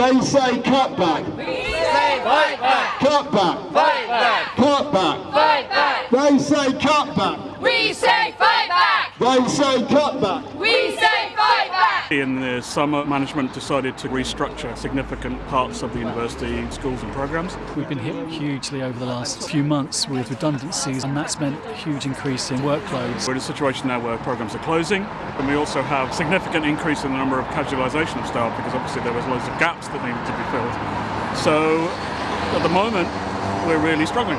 They say cut back. We say fight back. Cut back. Fight back. Cut back. Fight back. They say cut back. We say fight back. They say cut back. We say. In the summer, management decided to restructure significant parts of the university schools and programs. We've been hit hugely over the last few months with redundancies, and that's meant a huge increase in workloads. We're in a situation now where programs are closing, and we also have a significant increase in the number of casualisation of staff because obviously there was loads of gaps that needed to be filled. So at the moment, we're really struggling,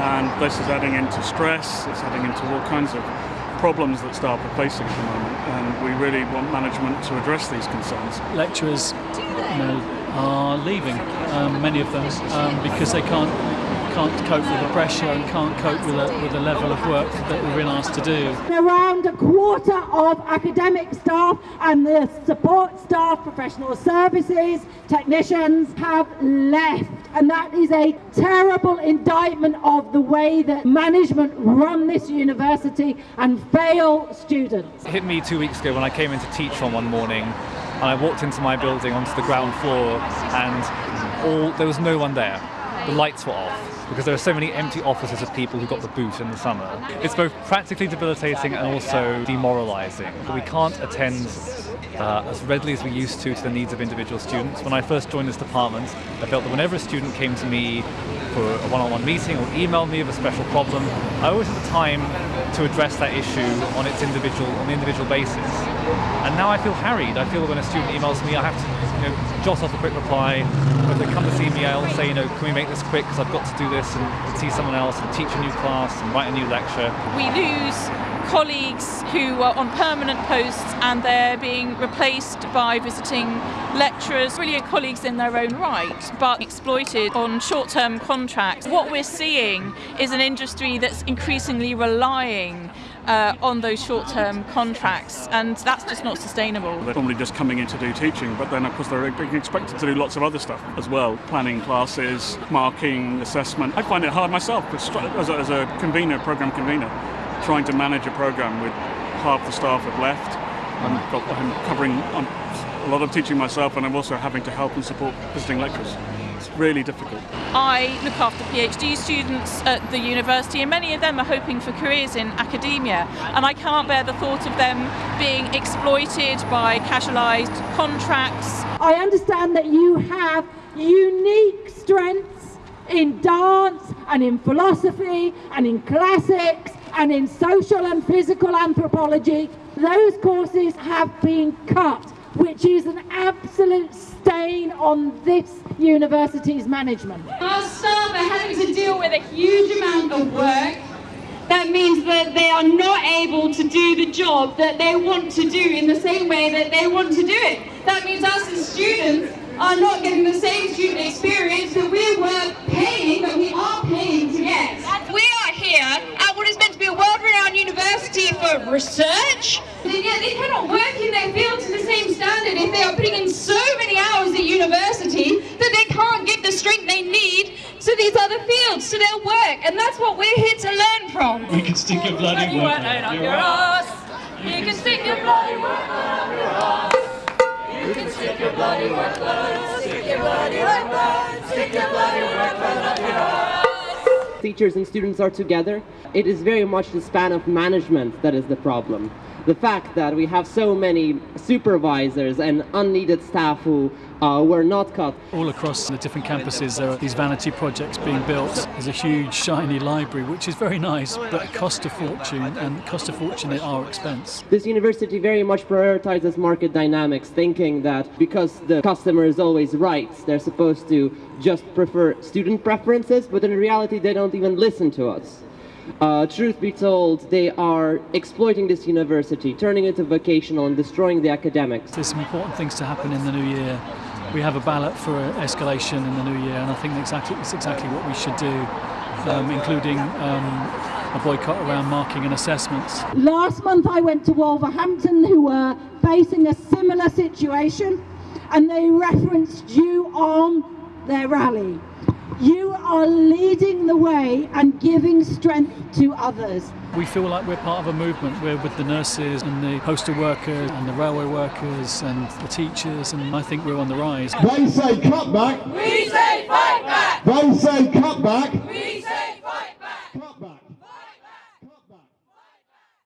and this is adding into stress. It's adding into all kinds of problems that staff are facing at the moment, and we really want management to address these concerns. Lecturers you know, are leaving, um, many of them, um, because they can't can't cope with the pressure and can't cope with the, with the level of work that we've been asked to do. Around a quarter of academic staff and the support staff, professional services, technicians have left. And that is a terrible indictment of the way that management run this university and fail students. It hit me two weeks ago when I came in to teach on one morning and I walked into my building onto the ground floor and all there was no one there. The lights were off because there are so many empty offices of people who got the boot in the summer. It's both practically debilitating and also demoralising. We can't attend uh, as readily as we used to to the needs of individual students. When I first joined this department, I felt that whenever a student came to me for a one-on-one meeting or emailed me of a special problem, I always had the time to address that issue on its individual on the individual basis. And now I feel harried. I feel that when a student emails me, I have to you know, a quick reply. If they come to see me, I'll say, you know, can we make this quick because I've got to do this and see someone else and teach a new class and write a new lecture. We lose colleagues who are on permanent posts and they're being replaced by visiting lecturers, brilliant colleagues in their own right, but exploited on short-term contracts. What we're seeing is an industry that's increasingly relying uh, on those short-term contracts, and that's just not sustainable. They're normally just coming in to do teaching, but then of course they're being expected to do lots of other stuff as well, planning classes, marking, assessment. I find it hard myself as a, as a convener, program convener, trying to manage a program with half the staff have left. I'm, got, I'm covering um, a lot of teaching myself, and I'm also having to help and support visiting lecturers. It's really difficult. I look after PhD students at the university and many of them are hoping for careers in academia and I can't bear the thought of them being exploited by casualised contracts. I understand that you have unique strengths in dance and in philosophy and in classics and in social and physical anthropology. Those courses have been cut, which is an absolute stain on this university's management. Our staff are having to deal with a huge amount of work. That means that they are not able to do the job that they want to do in the same way that they want to do it. That means us as students are not getting the same student experience that we were paying, that we are paying to get. We are here at what is meant to be a world-renowned university for research. And yet they cannot work fields, to their work. And that's what we're here to learn from. We can stick your bloody work up your ass. You can stick your bloody work up your ass. You can stick your bloody work stick your bloody work stick your bloody work up your ass. Teachers and students are together. It is very much the span of management that is the problem the fact that we have so many supervisors and unneeded staff who uh, were not cut. All across the different campuses there are these vanity projects being built. There's a huge shiny library which is very nice but cost a fortune and cost a fortune at our expense. This university very much prioritizes market dynamics thinking that because the customer is always right they're supposed to just prefer student preferences but in reality they don't even listen to us. Uh, truth be told, they are exploiting this university, turning it into vocational and destroying the academics. There's some important things to happen in the new year. We have a ballot for escalation in the new year, and I think exactly, it's exactly what we should do, um, including um, a boycott around marking and assessments. Last month I went to Wolverhampton who were facing a similar situation and they referenced you on their rally. You are leading the way and giving strength to others. We feel like we're part of a movement. We're with the nurses and the postal workers and the railway workers and the teachers, and I think we're on the rise. They say cut back. We say fight back. They say cut back. We say